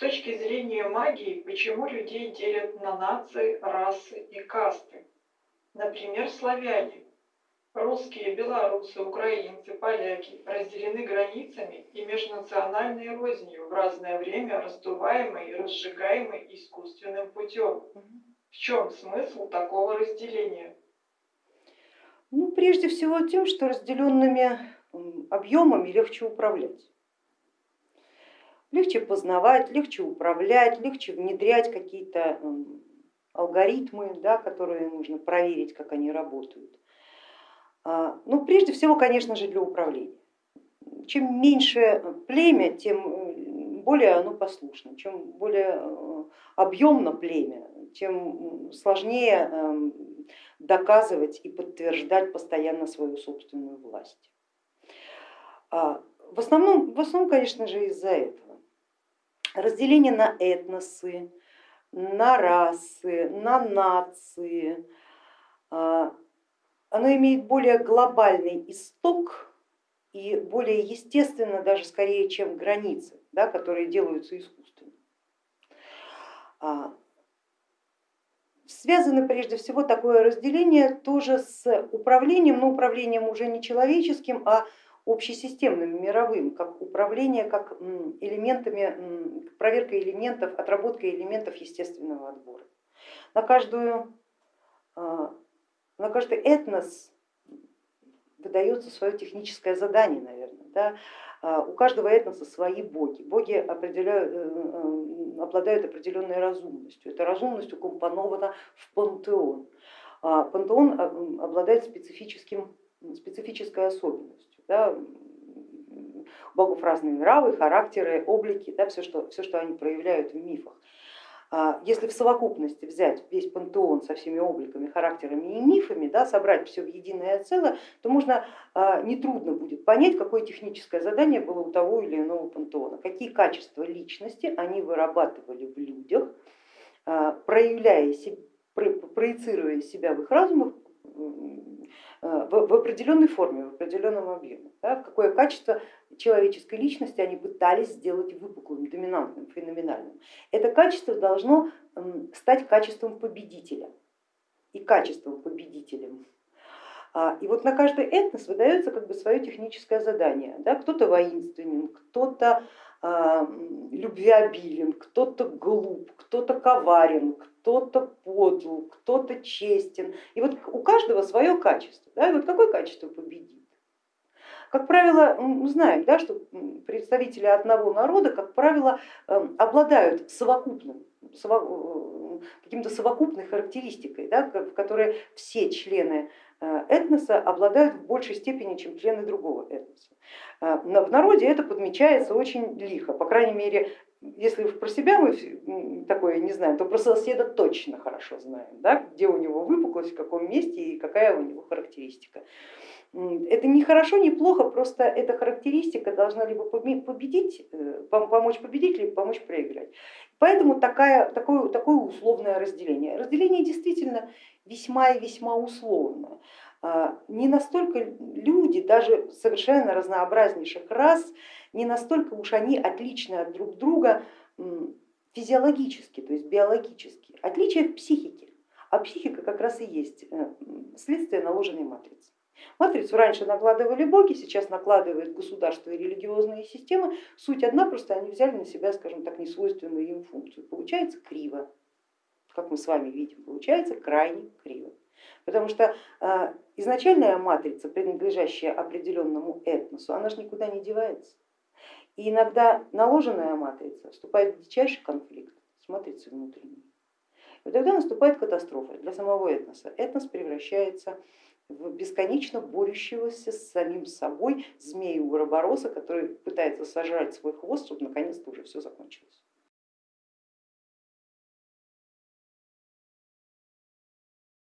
точки зрения магии, почему людей делят на нации, расы и касты? Например, славяне. Русские, белорусы, украинцы, поляки разделены границами и межнациональной рознью в разное время раздуваемой и разжигаемой искусственным путем. В чем смысл такого разделения? Ну, прежде всего тем, что разделенными объемами легче управлять. Легче познавать, легче управлять, легче внедрять какие-то алгоритмы, да, которые нужно проверить, как они работают. А, ну, прежде всего, конечно же, для управления. Чем меньше племя, тем более оно послушно. Чем более э, объемно племя, тем сложнее эм, доказывать и подтверждать постоянно свою собственную власть. А, в основном, в основном конечно же, из-за этого. Разделение на этносы, на расы, на нации, а, оно имеет более глобальный исток и более естественно, даже скорее, чем границы, да, которые делаются искусственно. А, связано прежде всего такое разделение тоже с управлением, но управлением уже не человеческим, а общесистемным, мировым, как управление, как элементами, проверка элементов, отработка элементов естественного отбора. На, каждую, а, на каждый этнос выдается свое техническое задание, наверное. Да? А, у каждого этноса свои боги. Боги определяют, э, э, обладают определенной разумностью. Эта разумность укомпонована в пантеон. А, пантеон обладает специфическим, специфической особенностью да, у богов разные нравы, характеры, облики, да, все, что, все, что они проявляют в мифах. А если в совокупности взять весь пантеон со всеми обликами, характерами и мифами, да, собрать все в единое целое, то можно а, нетрудно будет понять, какое техническое задание было у того или иного пантеона, какие качества личности они вырабатывали в людях, а, проявляя, проецируя себя в их разумах Э, в определенной форме, в определенном объеме. Да, в какое качество человеческой личности они пытались сделать выпуклым, доминантным, феноменальным. Это качество должно стать качеством победителя и качеством победителем. А, и вот на каждый этнос выдается как бы свое техническое задание. Да? Кто-то воинственен, кто-то любвеобилен, кто-то глуп, кто-то коварен, кто-то подл, кто-то честен. И вот у каждого свое качество. Да? И вот какое качество победит? Как правило, мы знаем, да, что представители одного народа, как правило, эм, обладают совокупным, э, каким-то совокупной характеристикой, да, в которой все члены э, этноса обладают в большей степени, чем члены другого этноса. Э, в народе это подмечается очень лихо, по крайней мере, если про себя мы такое не знаем, то про соседа точно хорошо знаем, да, где у него выпуклость, в каком месте и какая у него характеристика. Это не хорошо, не плохо, просто эта характеристика должна либо победить, э, помочь победить, либо помочь проиграть. Поэтому такая, такое, такое условное разделение. Разделение действительно весьма и весьма условное. А, не настолько люди, даже совершенно разнообразнейших рас, не настолько уж они отличны от друг друга физиологически, то есть биологически. Отличие в психике, а психика как раз и есть э, следствие наложенной матрицы. Матрицу раньше накладывали боги, сейчас накладывают государства и религиозные системы. Суть одна, просто они взяли на себя, скажем так, несвойственную им функцию. Получается криво, как мы с вами видим, получается крайне криво. Потому что а, изначальная матрица, принадлежащая определенному этносу, она же никуда не девается. И иногда наложенная матрица вступает в дичайший конфликт с матрицей внутренней. И тогда наступает катастрофа для самого этноса. Этнос превращается в бесконечно борющегося с самим собой змею Уробороса, который пытается сожрать свой хвост, чтобы наконец-то уже все закончилось.